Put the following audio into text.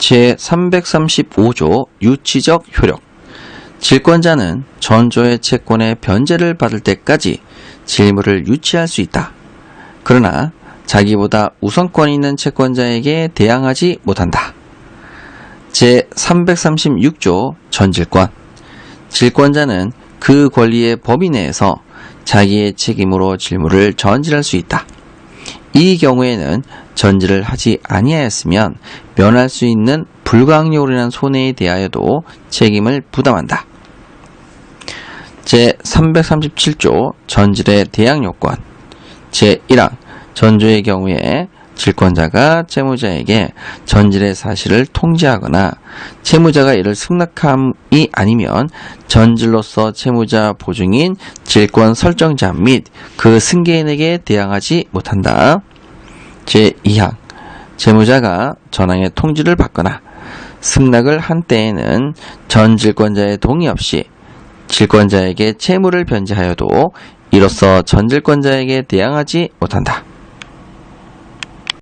제335조 유치적 효력 질권자는 전조의 채권의 변제를 받을 때까지 질물을 유치할 수 있다. 그러나 자기보다 우선권 있는 채권자에게 대항하지 못한다. 제336조 전질권 질권자는 그 권리의 범위 내에서 자기의 책임으로 질물을 전질할 수 있다. 이 경우에는 전질을 하지 아니하였으면 면할 수 있는 불가항력으로 인한 손해에 대하여도 책임을 부담한다. 제337조 전질의 대항요건 제1항 전조의 경우에 질권자가 채무자에게 전질의 사실을 통지하거나 채무자가 이를 승낙함이 아니면 전질로서 채무자 보증인 질권 설정자 및 그 승계인에게 대항하지 못한다. 제2항 채무자가 전항의 통지를 받거나 승낙을 한 때에는 전 질권자의 동의 없이 질권자에게 채무를 변제하여도 이로써 전질권자에게 대항하지 못한다.